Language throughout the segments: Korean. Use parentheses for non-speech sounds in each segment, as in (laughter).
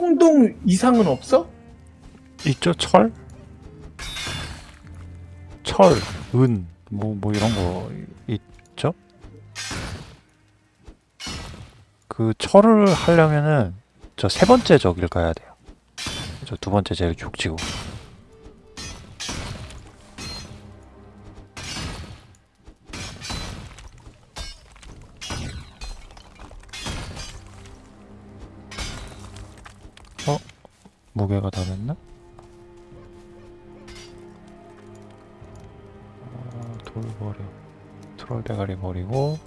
홍동 이상은 없어? 있죠 철? 철, 은, 뭐, 뭐 이런 거 있죠? 그 철을 하려면은 저 세 번째 저길 가야 돼요. 저 두 번째 제일 죽치고. 무게가 다 됐나? 어, 돌 버려. 트롤 대가리 버리고.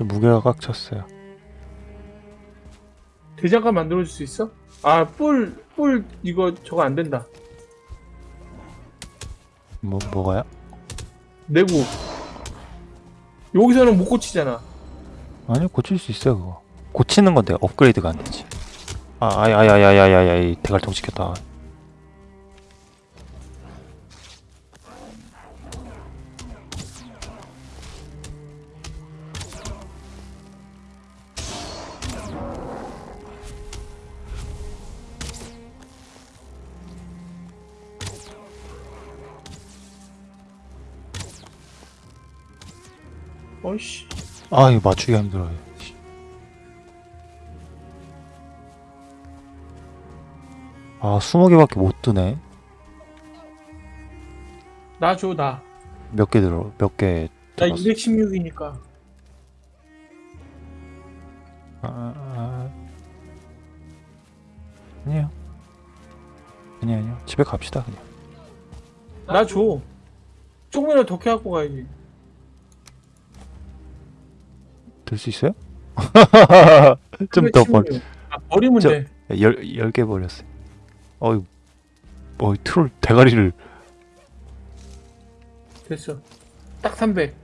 저 무게가 꽉 찼어요. 대장간 만들어줄 수 있어? 아, 뿔, 뿔, 이거 저거 안 된다. 뭐, 뭐가요? 내고. 여기서는 못 고치잖아. 아니요, 고칠 수 있어요, 그거. 고치는 건데, 업그레이드가 안 되지. 아, 아이, 아이, 아이, 아이, 아이, 아이, 아이, 대갈통 시켰다. 아, 이거 맞추기가 힘들어요. 씨. 아, 20개밖에 못 뜨네. 나 줘, 나. 몇 개 들어, 몇개나 들었어? 216이니까. 아, 아, 아. 아니에요. 아니, 아니요. 집에 갑시다, 그냥. 나 줘. 조금이라도 더 캐갖고 가야지. 들수 있어요? (laughs) 좀더 벌, 아, 버리면 저- 돼. 열, 열개 버렸어요. 어이, 어이, 트롤 대가리를. 됐어. 딱 300.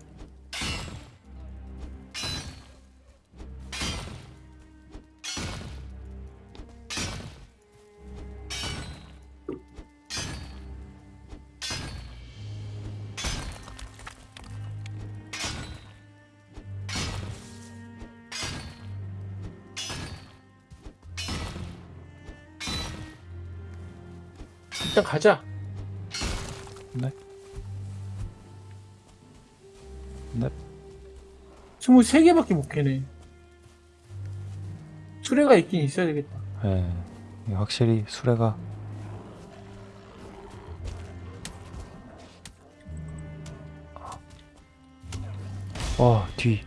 일단 가자. 네. 네. 23개밖에 못 캐네. 수레가 있긴 있어야 되겠다. 예, 이게 확실히 수레가 와, 뒤.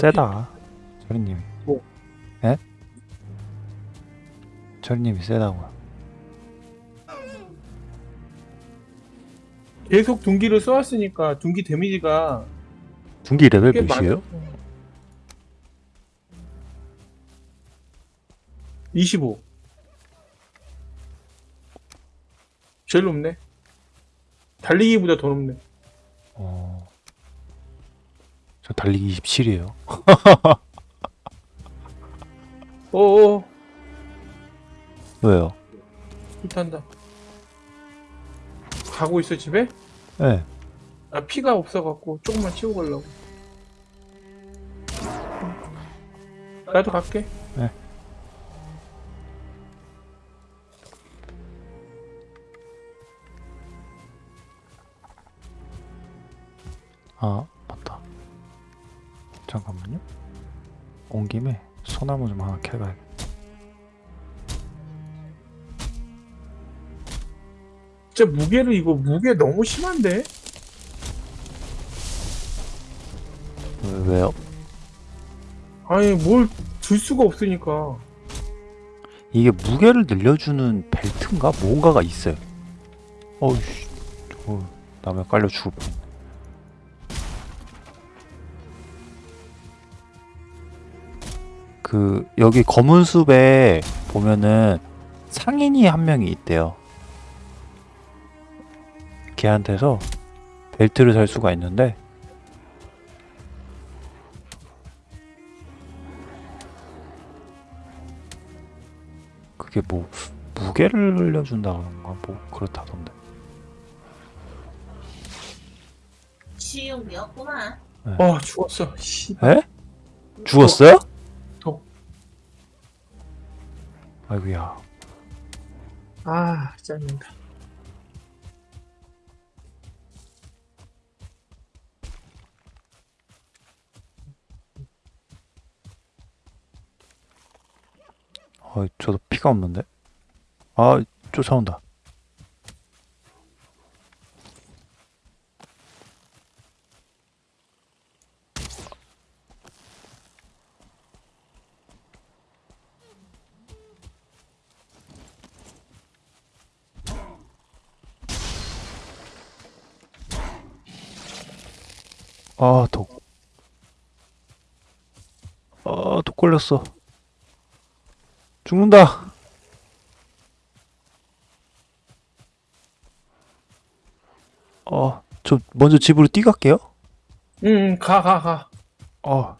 세다. 저리님이. 뭐? 예? 저리님이 세다고요. 계속 둔기를 쏘았으니까 둔기 데미지가 중기 레벨 꽤 몇이에요? 많아. 25. 제일 높네. 달리기보다 더 높네. 어. 저 달리기 27이에요. 어어, (laughs) 왜요? 불탄다. 가고 있어, 집에? 예. 아, 피가 없어갖고 조금만 치고 가려고. 나도 갈게. 아, 맞다. 잠깐만요. 온 김에 소나무 좀 하나 캐가야겠다. 진짜 무게를 이거 무게 너무 심한데? 왜, 왜요? 아니 뭘들 수가 없으니까 이게 무게를 늘려주는 벨트인가 뭔가가 있어요. 어이씨, 어, 남에 깔려 죽을 뻔. 그 여기 검은 숲에 보면은 상인이 한 명이 있대요. 걔한테서 벨트를 살 수가 있는데 그게 뭐 무게를 늘려준다 그런가 뭐 그렇다던데 쉬운 게 없구만. 어 죽었어. 씨. 에? 죽었어요? 아이고야. 아 짜증나. 아 저도 피가 없는데? 아 쫓아온다 아, 독. 아, 독 걸렸어. 죽는다. 어, 저 먼저 집으로 뛰갈게요. 응, 가, 가, 가. 어.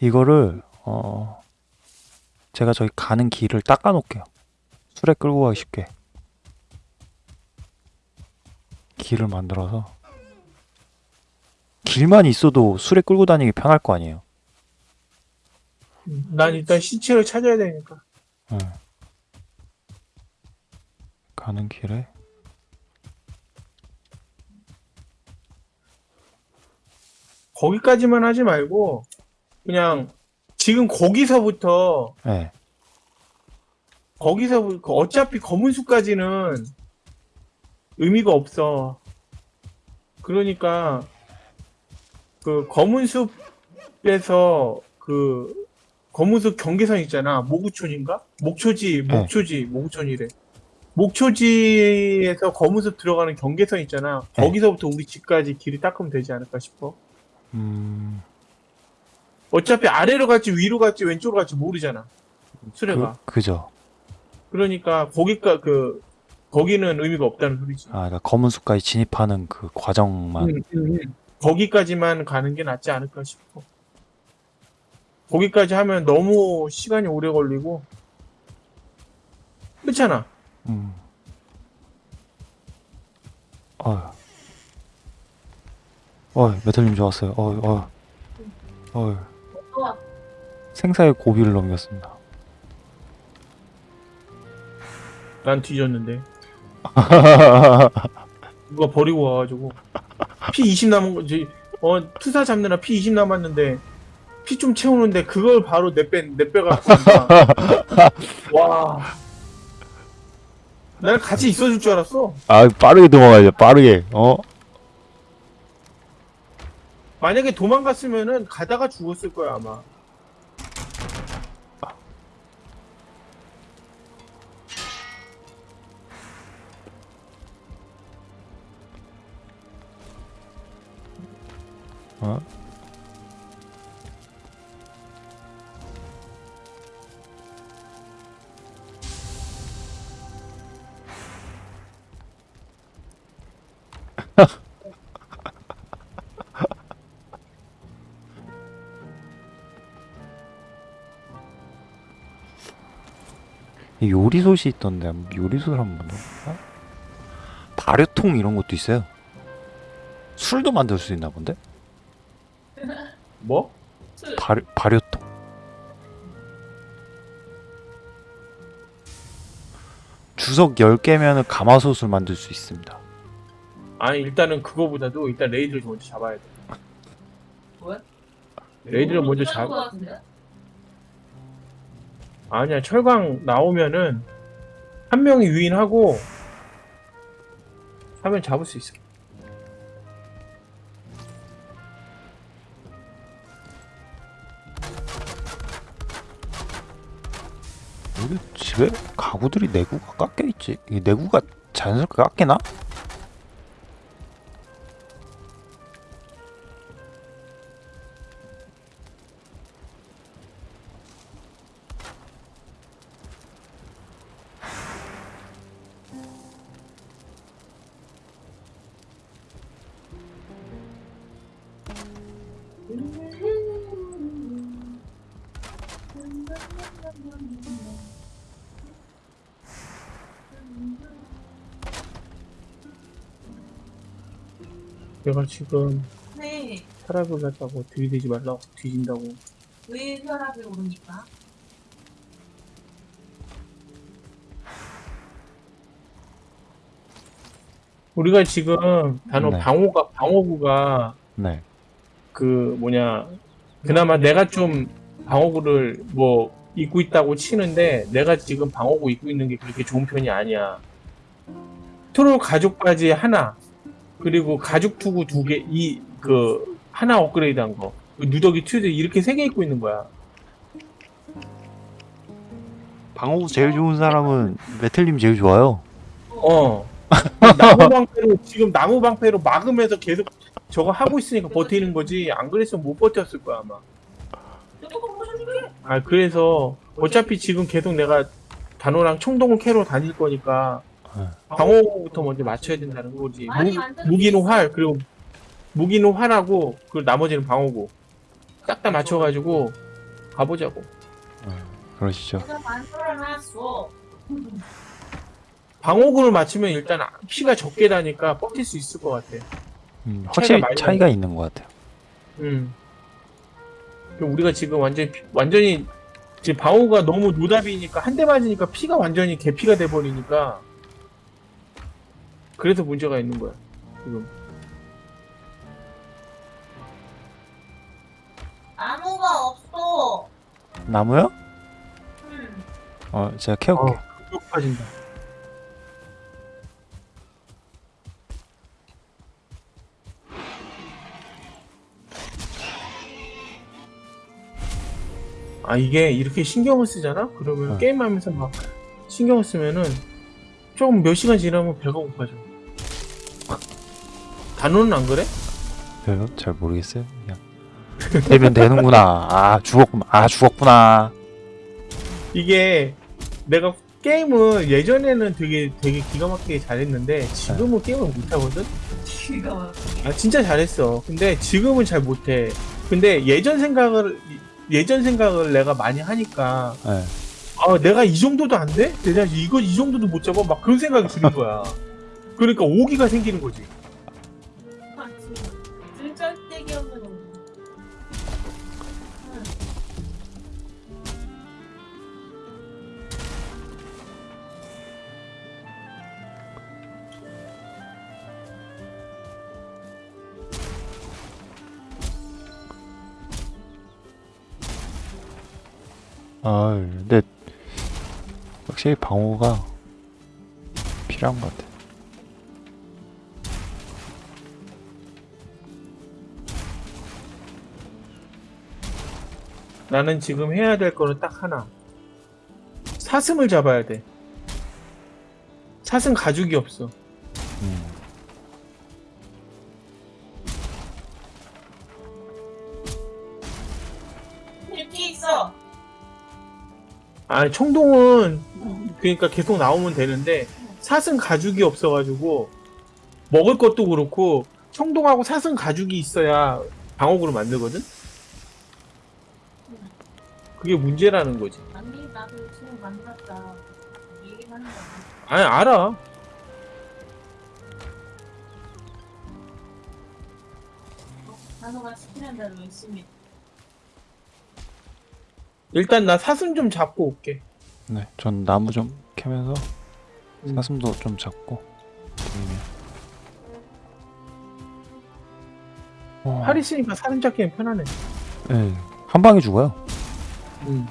이거를 어 제가 저기 가는 길을 닦아 놓을게요. 술에 끌고 가기 쉽게. 길을 만들어서 길만 있어도 술에 끌고 다니기 편할 거 아니에요. 응, 난 일단 시체를 찾아야 되니까. 응. 가는 길에 거기까지만 하지 말고 그냥 지금 거기서부터 네. 거기서 그 어차피 검은 숲까지는 의미가 없어. 그러니까 그 검은 숲에서 그 검은 숲 경계선 있잖아. 모구촌인가? 목초지, 목초지, 모구촌이래. 목초지에서 검은 숲 들어가는 경계선 있잖아. 네. 거기서부터 우리 집까지 길이 닦으면 되지 않을까 싶어. 음. 어차피 아래로 갈지 위로 갈지 왼쪽으로 갈지 모르잖아. 수레가. 그, 그죠. 그러니까 거기가 그 거기는 의미가 없다는 소리지. 아, 그러니까 검은 숲까지 진입하는 그 과정만. 음, 음, 음. 거기까지만 가는 게 낫지 않을까 싶어. 거기까지 하면 너무 시간이 오래 걸리고 그렇잖아. 음. 어휴. 어휴, 메탈님 좋았어요. 어휴, 어휴. 어휴. 좋아. 생사의 고비를 넘겼습니다. 난 뒤졌는데 (laughs) 누가 버리고 와가지고 피20 남은 거지. 어 투사 잡느라 피20 남았는데 피 좀 채우는데 그걸 바로 내빼내 빼갖고 간다. (laughs) 와. 나는 같이 있어줄 줄 알았어. 아, 빠르게 도망가야죠, 빠르게. 어? 만약에 도망갔으면은 가다가 죽었을 거야 아마. 요리솥이 있던데 요리솥을 한번 넣어볼까? 발효통 이런 것도 있어요. 술도 만들 수 있나 본데? 뭐? 술. 발효, 발효통. 주석 10개면 가마솥을 만들 수 있습니다. 아니 일단은 그거보다도 일단 raid를 먼저 잡아야 돼. 뭐야? raid를 먼저 잡은 잡. 거 같은데? 아니야 철강 나오면은 한 명이 유인하고 하면 잡을 수 있어 우리 집에 가구들이 내구가 깎여있지? 이 내구가 자연스럽게 깎이나? 내가 지금 네. 혈압을 갖다고 들이대지 말라고 뒤진다고. 왜 혈압이 오르니까? 우리가 지금 단어 네. 방어가 방어구가 네. 그 뭐냐 그나마 내가 좀 방어구를 뭐 입고 있다고 치는데 내가 지금 방어구 입고 있는 게 그렇게 좋은 편이 아니야. 트롤 가죽 바지 하나 그리고 가죽 투구 두 개 이 그 하나 업그레이드한 거그 누더기 튜드 이렇게 세 개 입고 있는 거야. 방어구 제일 좋은 사람은 메텔님 제일 좋아요. 어. 나무 방패로 지금 나무 방패로 막으면서 계속 저거 하고 있으니까 버티는 거지. 안 그랬으면 못 버텼을 거야 아마. 아 그래서 어차피 지금 계속 내가 단호랑 총동을 캐러 다닐 거니까 네. 방어부터 먼저 맞춰야 된다는 거지. 무, 만들어줄 무기는 수활 그리고 무기는 활하고 그 나머지는 방어구 딱다 맞춰가지고 가보자고. 그러시죠. 내가 만들어놨어. 방어구를 맞추면 일단 피가 적게 나니까 버틸 수 있을 것 같아. 음, 확실히 많이 차이가 있는 것 같아요. 음. 우리가 지금 완전히 피- 완전히 지금 방어가 너무 노답이니까 한 대 맞으니까 피가 완전히 개피가 돼 버리니까 그래서 문제가 있는 거야 지금. 나무가 없어. 나무요? 음. 어, 제가 캐올게요. 쭉 빠진다. 아 이게 이렇게 신경을 쓰잖아? 그러면 어. 게임하면서 막 신경을 쓰면은 조금 몇 시간 지나면 배가 고파져. 단호는 안 그래? 왜요? 잘 모르겠어요. 그냥 되면 되는구나. 아 죽었구나. 아 죽었구나. 이게 내가 게임을 예전에는 되게 되게 기가 막히게 잘했는데 지금은 게임을 못 하거든. 기가 막히게. 아 진짜 잘했어. 근데 지금은 잘 못해. 근데 예전 생각을 예전 생각을 내가 많이 하니까 네. 아 내가 이 정도도 안 돼? 내가 이거 이 정도도 못 잡아? 막 그런 생각이 드는 거야. 그러니까 오기가 생기는 거지. 아 근데 확실히 방어가 필요한 것 같아. 나는 지금 해야 될 거는 딱 하나. 사슴을 잡아야 돼. 사슴 가죽이 없어. 아 청동은 그러니까 계속 나오면 되는데 사슴 가죽이 없어가지고 먹을 것도 그렇고 청동하고 사슴 가죽이 있어야 방어구를 만들거든. 그게 문제라는 거지. 아니, 나도 지금 만났다. 얘기하는 거야. 아니 알아. 단호가 시키는 대로 열심히. 일단 나 사슴 좀 잡고 올게. 네, 전 나무 좀 캐면서 음. 사슴도 좀 잡고. 음. 어, 활 있으니까 사슴 잡기엔 편하네. 네, 한 방에 죽어요. 음.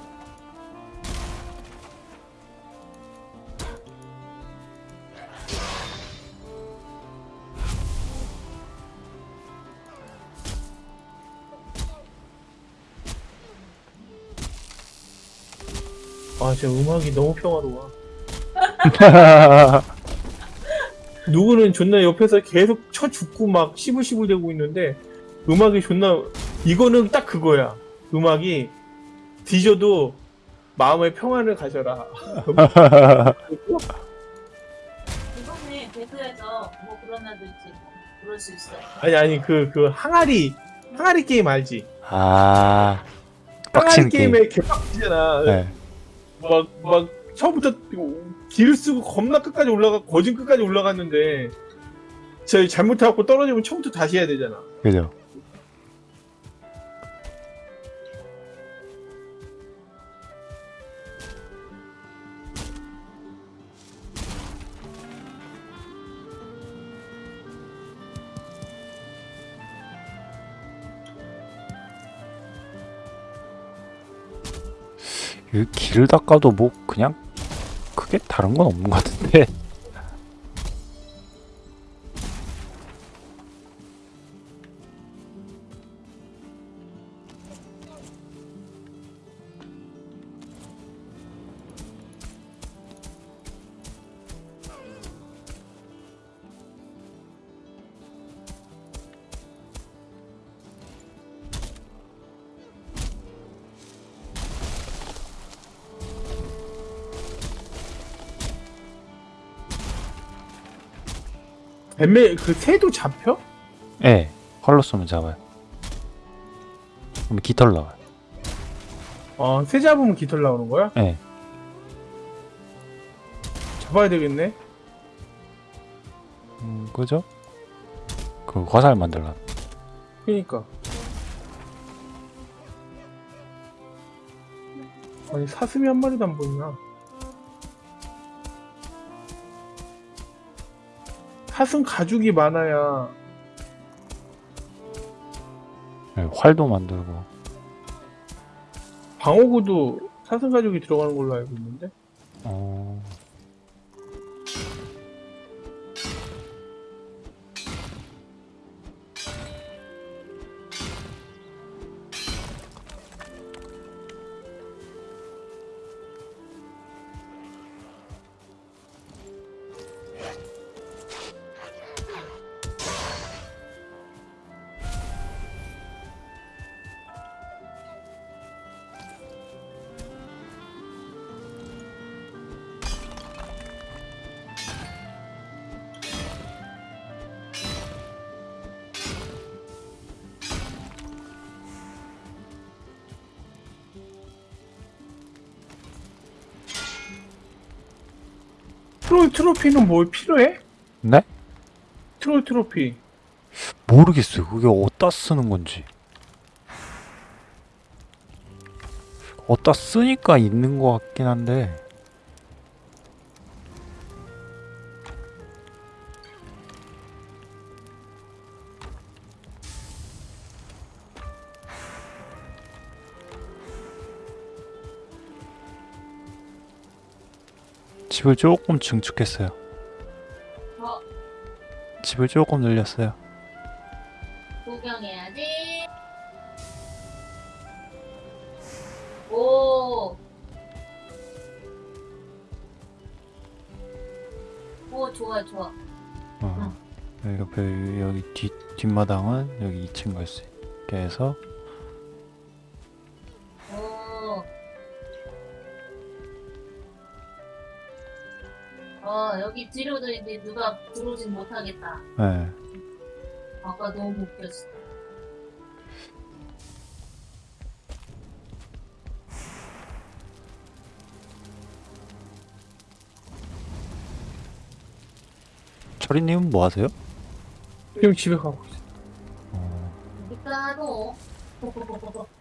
저 음악이 너무 평화로워. (laughs) 누구는 존나 옆에서 계속 쳐 죽고 막 시불시불 대고 있는데 음악이 존나 이거는 딱 그거야. 음악이 뒤져도 마음의 평안을 가져라. 이번에 배그에서 뭐 그런 애도 있지. 그럴 수 있어요. 아니 아니 그그 항아리 항아리 게임 알지? 아 항아리 게임. 게임에 개빡치잖아. 네. 막 막 처음부터 길 쓰고 겁나 끝까지 올라가 거진 끝까지 올라갔는데 저희 잘못해갖고 떨어지면 처음부터 다시 해야 되잖아. 그죠. 이 길을 닦아도 뭐 그냥 크게 다른 건 없는 것 같은데. 뱀매 그 새도 잡혀? 예, 활로 쏘면 잡아요. 그럼 깃털 나와요. 어, 새 잡으면 깃털 나오는 거야? 예. 잡아야 되겠네. 음, 그죠? 그 화살 만들라. 그니까. 아니 사슴이 한 마리도 안 보이나? 사슴 가죽이 많아야 예, 활도 만들고. 방어구도 사슴 가죽이 들어가는 걸로 알고 있는데. 트롤 트로피는 뭘 필요해? 네? 트롤 트로피. 모르겠어요. 그게 어디다 쓰는 건지. 어디다 쓰니까 있는 것 같긴 한데. 집을 조금 증축했어요. 어, 집을 조금 늘렸어요. 구경해야지. 오. 오, 좋아, 좋아. 어. 여기 옆에 여기 뒷 뒷마당은 여기 2층 갈수 있게 해서 어, 여기 뒤로도 이제 누가 들어오진 못하겠다. 네. 아까 너무 웃겼어. 철이님은 뭐 하세요? 지금 집에 가고 있어. 어, 그러니 (laughs)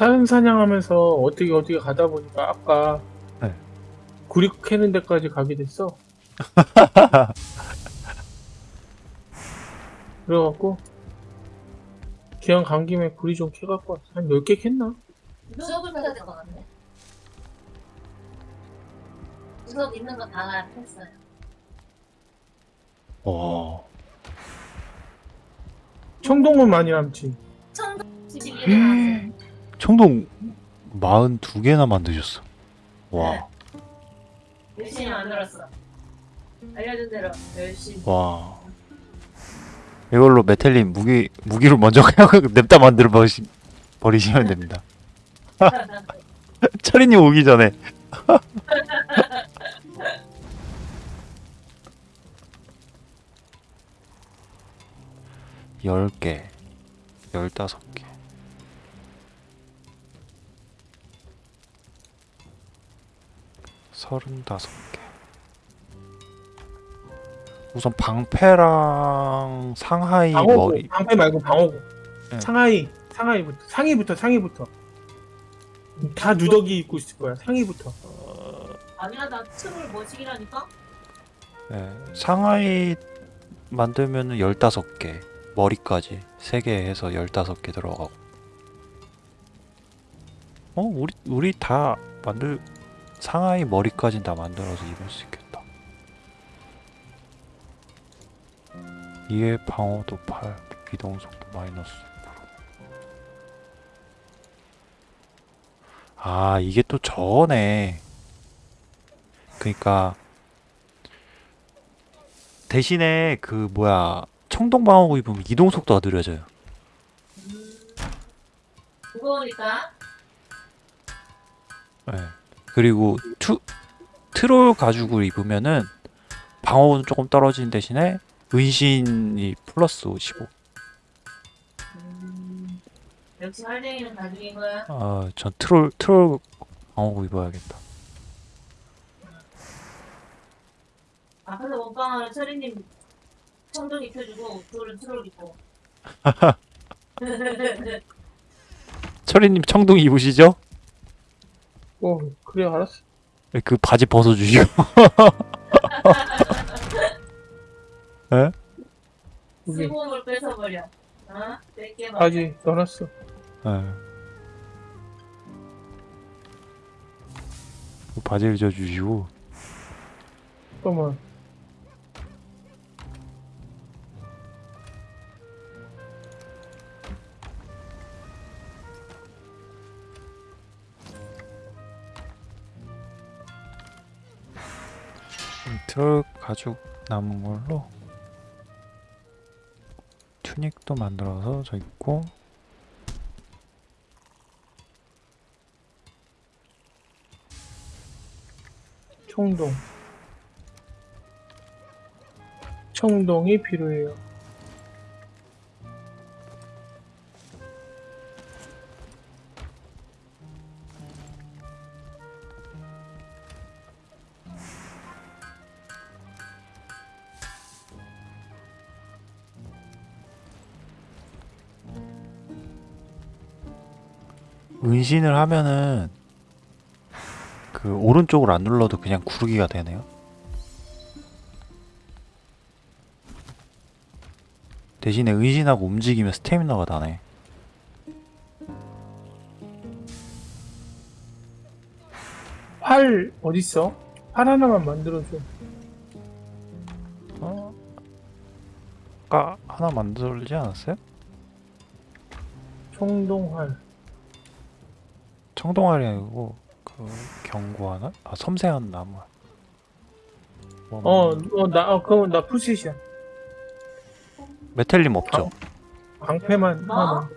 사슴 사냥하면서 어떻게 어떻게 가다 보니까 아까 네. 구리 캐는 데까지 가게 됐어. (laughs) 그래갖고 기왕 간 김에 구리 좀 캐갖고 왔어. 한 10개 캤나? 수업을 해야 될것 같네. 수업 있는 거다 했어요. 와, 청동은 많이 남지. 청동 12개 나왔어요. 청동 42개나 만드셨어. 와, 열심히 만들었어. 알려준 대로 열심히. 와. 이걸로 메텔님 무기 무기로 먼저 그냥 (laughs) 냅다 만들어 버시, 버리시면 됩니다. (laughs) 철이님 오기 전에. (laughs) 열 개, 열다섯 개. 서른다섯 개. 우선 방패랑 상하이 방어구, 머리. 방패 말고 방어구. 네. 상하이, 상하이부터, 상의부터, 상의부터. 다 누더기 입고 있을 거야. 상의부터. 아니야 나 틈을 머시기라니까? 네, 상하이 만들면은 15개 머리까지 3개 해서 15개 들어가고 어? 우리 우리 다 만들 상하이 머리까지 다 만들어서 입을 수 있겠다 이에 방어도 8 이동속도 마이너스 6%. 아 이게 또 저거네 그니까 대신에 그 뭐야 청동 방어구 입으면 이동 속도가 느려져요. 음, 무거우니까 네. 그리고 투 트롤 가죽을 입으면은 방어구는 조금 떨어지는 대신에 은신이 플러스 15. 음, 역시 활쟁이는 가죽인 거야. 아, 전 트롤 트롤 방어구 입어야겠다. 앞에서 원방하는 철이님 청동 입혀주고 둘은 트롤 입고. (laughs) 철이님 청동 입으시죠? 어, 그래, 알았어. 네, 그 바지 벗어주시고. (laughs) 에? 여기 수공을 뺏어버려. 어? 봐. 바지 넣어놨어. 바지를 져주시고. 잠깐만. 음, 트럭 가죽 남은 걸로 튜닉도 만들어서 저 있고 청동. 청동이 필요해요. 은신을 하면은 그 오른쪽을 안 눌러도 그냥 구르기가 되네요. 대신에 은신하고 움직이면 스태미너가 나네. 활 어딨어? 활 하나만 만들어줘. 어? 아까 하나 만들지 않았어요? 청동활. 청동알이 아니고 그 경고하나? 아 섬세한 나무. 뭐, 어, 어, 나, 어, 그럼 나 푸시이야. 메텔림 없죠? 방 패만 뭐? 하나만.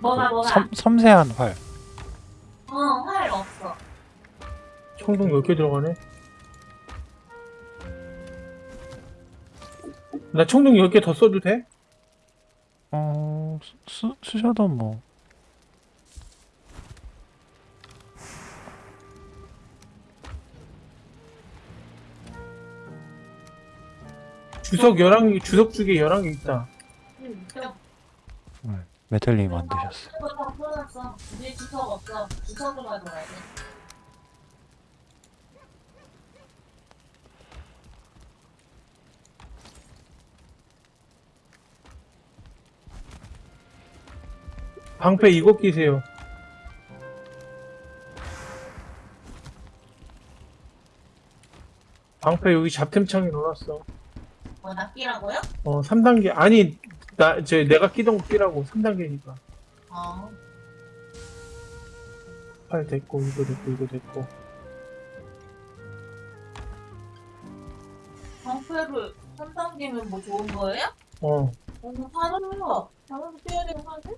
뭐가 뭐가? 섬, 섬세한 활. 어, 활 없어. 청동 몇 개 들어가네? 나 청동 10개 더 써도 돼? 어 쓰, 쓰셔도 뭐 주석 11개, 주석 두개 11개 있다. 응, 주석 없어. 주석 좀 가져가야 돼. 방패 이거 끼세요. 방패 여기 잡템창에 넣어놨어. 뭐 낚이라고요? 어, 3단계. 아니, 나, 제, 내가 끼던 거 끼라고. 3단계니까. 어. 팔 됐고, 이거 됐고, 이거 됐고. 방패를 3단계면 뭐 좋은 거예요? 어. 오늘 사람이요. 사람 뛰어야 되는 거 아니야?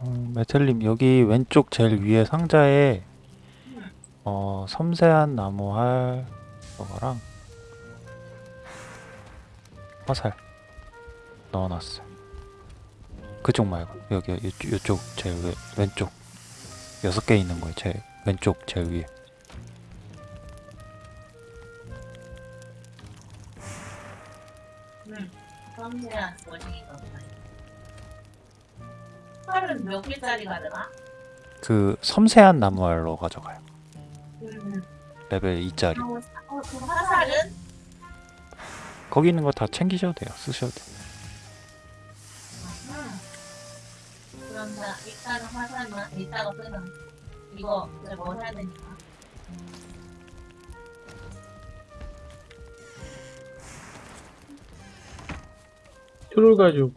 어, 메텔님 여기 왼쪽 제일 위에 상자에 어 섬세한 나무 할 거랑 화살 넣어놨어요. 그쪽 말고 여기 이쪽, 이쪽 제일 왼- 왼쪽 여섯 개 있는 거예요. 제 왼쪽 제일 위에. 응. 섬세한 원인 팔은 몇 개짜리가 되나? 그 섬세한 나무 할로 가져가요. 음. 레벨 2짜리. 어, 그 화살은? 거기 있는 거 다 챙기셔도 돼요. 쓰셔도 돼요. 음. 그럼 나 일단은 화살만 이따가 쓰는 이거 이제 뭐 해야 되니까. 트롤 가죽.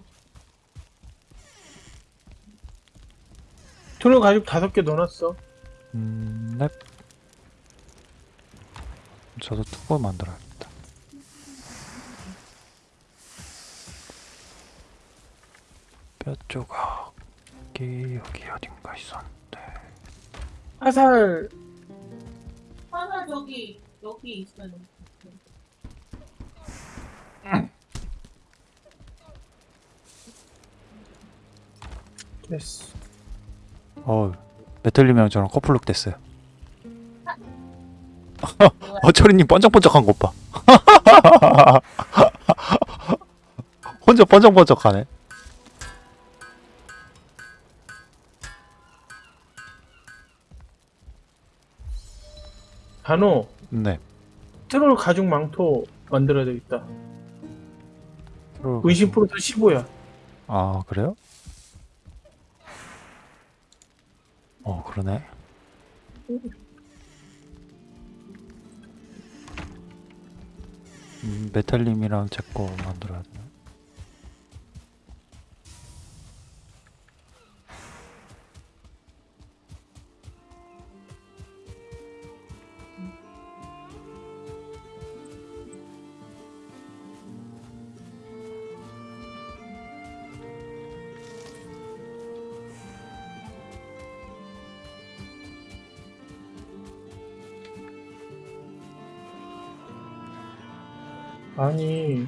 트롤 가죽 다섯 개 넣어놨어. 음, 넵. 저도 투볼 만들어야겠다. 뼈 조각이 여기 어딘가 있었는데. 화살, 화살 저기 여기 있어요. 됐어. 어, 메텔님이랑 저랑 커플룩 됐어요. (laughs) 어, 철이님 번쩍번쩍한 것 봐. (laughs) 혼자 번쩍번쩍하네. 단호, 네. 트롤 가죽 망토 만들어야 되겠다. 가죽. 프로도 15야. 아, 그래요? 어, 그러네. 음, 메탈님이랑 제거 만들어야 돼. 아니,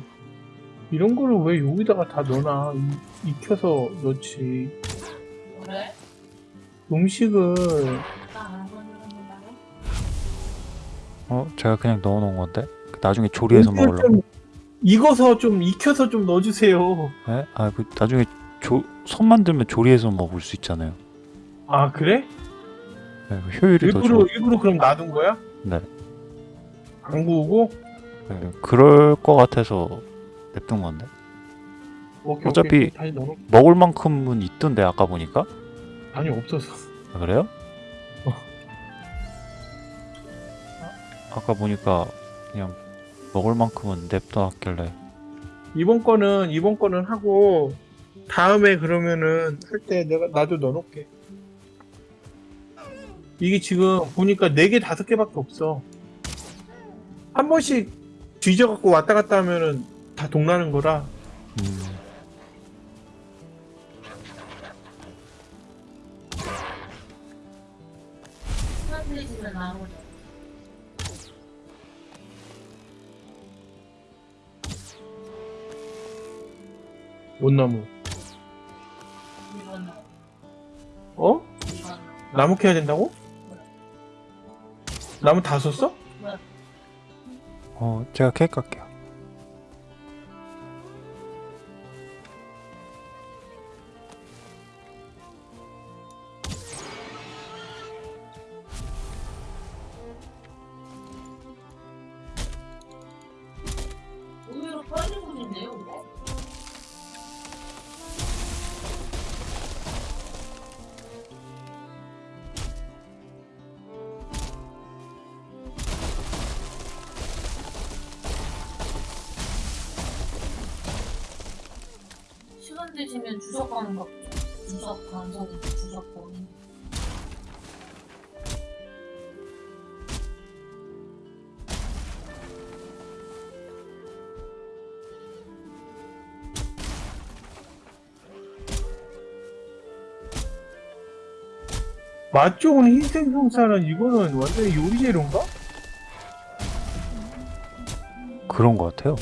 이런 거를 왜 여기다가 다 넣어놔? 이- 익혀서 넣지. 그래? 음식을? 어, 제가 그냥 넣어놓은 건데 나중에 조리해서 먹으려고. 좀 익어서 좀 익혀서 좀 넣어주세요. 네? 아, 그 나중에 조, 손 만들면 조리해서 먹을 수 있잖아요. 아 그래? 네, 그 효율이 더 일부러 좋아. 일부러 그럼 놔둔 거야? 네. 안 구우고? 네, 그럴 것 같아서 냅둔 건데. 오케이, 어차피- 오케이. 먹을 만큼은 있던데 아까 보니까. 아니 없어서. 아, 그래요? 어. 아까 보니까 그냥 먹을 만큼은 냅둬놨길래 이번 거는 이번 거는 하고 다음에 그러면은 할 때 내가 나도 넣어놓게. 이게 지금 보니까 4개 5개밖에 없어. 한 번씩 뒤져갖고 왔다 갔다 하면은 다 동나는 거라 음. 못나무. 어? 나무 캐야 된다고? 나무 다 썼어? 어 제가 케이크 할게요. 드시면 주석 가는 거 주석 간성이 주석 범인. 맛 좋은 흰색 형사는 이거는 완전히 요리 재료인가? 그런 것 같아요.